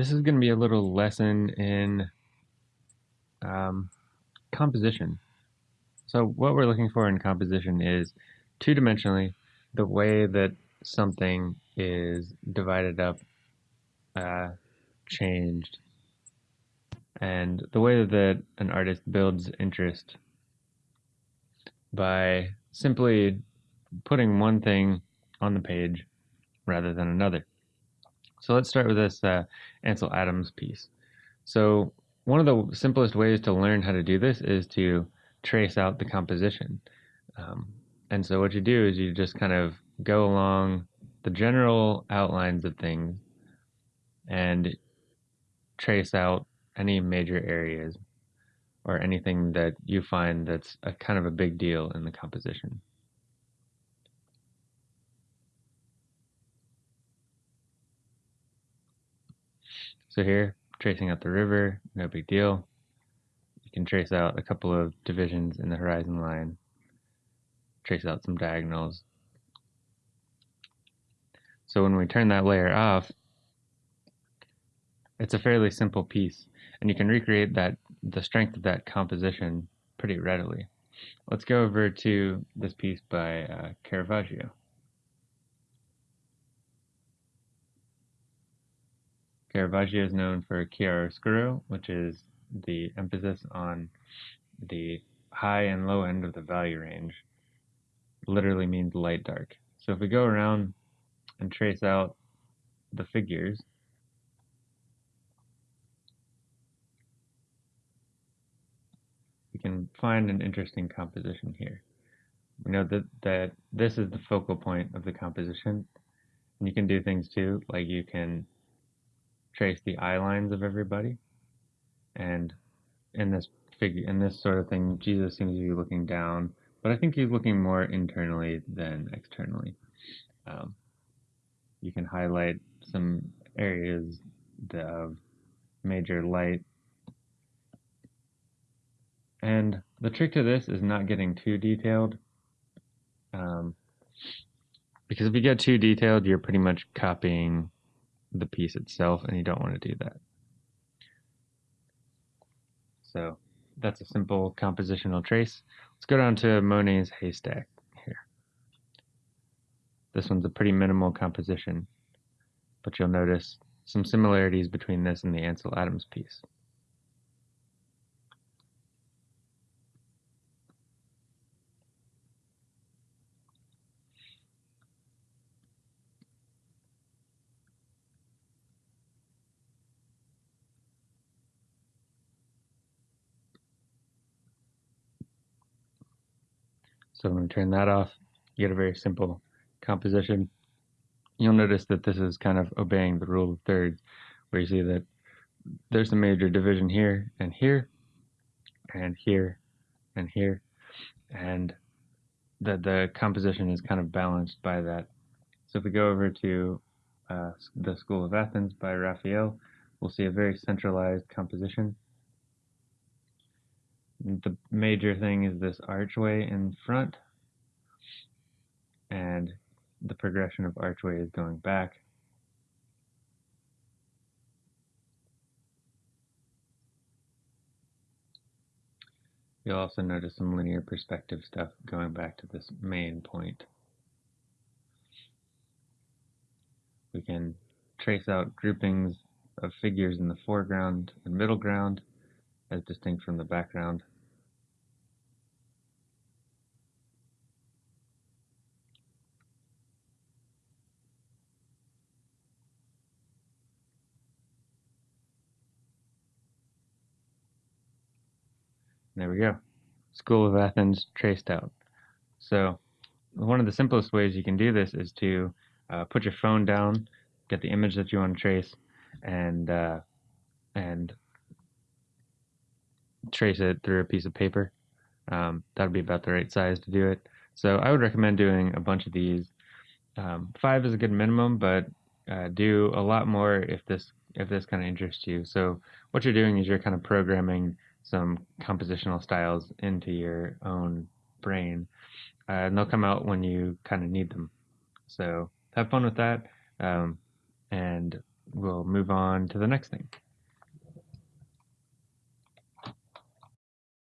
this is going to be a little lesson in um, composition. So what we're looking for in composition is two-dimensionally the way that something is divided up, uh, changed, and the way that an artist builds interest by simply putting one thing on the page rather than another. So let's start with this uh, Ansel Adams piece. So one of the simplest ways to learn how to do this is to trace out the composition. Um, and so what you do is you just kind of go along the general outlines of things and trace out any major areas or anything that you find that's a kind of a big deal in the composition. So here, tracing out the river, no big deal. You can trace out a couple of divisions in the horizon line, trace out some diagonals. So when we turn that layer off, it's a fairly simple piece, and you can recreate that the strength of that composition pretty readily. Let's go over to this piece by uh, Caravaggio. Caravaggio is known for chiaroscuro, which is the emphasis on the high and low end of the value range. Literally means light dark. So if we go around and trace out the figures, we can find an interesting composition here. We know that, that this is the focal point of the composition. And you can do things too, like you can trace the eye lines of everybody. And in this figure, in this sort of thing, Jesus seems to be looking down, but I think he's looking more internally than externally. Um, you can highlight some areas of major light. And the trick to this is not getting too detailed. Um, because if you get too detailed, you're pretty much copying the piece itself and you don't want to do that. So that's a simple compositional trace. Let's go down to Monet's haystack here. This one's a pretty minimal composition, but you'll notice some similarities between this and the Ansel Adams piece. So I'm going to turn that off, you get a very simple composition. You'll notice that this is kind of obeying the rule of thirds, where you see that there's a major division here and here, and here and here, and that the composition is kind of balanced by that. So if we go over to uh, the School of Athens by Raphael, we'll see a very centralized composition the major thing is this archway in front. And the progression of archway is going back. You'll also notice some linear perspective stuff going back to this main point. We can trace out groupings of figures in the foreground and middle ground as distinct from the background. There we go. School of Athens traced out. So one of the simplest ways you can do this is to uh, put your phone down, get the image that you want to trace, and uh, and trace it through a piece of paper. Um, that would be about the right size to do it. So I would recommend doing a bunch of these. Um, five is a good minimum, but uh, do a lot more if this if this kind of interests you. So what you're doing is you're kind of programming some compositional styles into your own brain, uh, and they'll come out when you kind of need them. So have fun with that, um, and we'll move on to the next thing.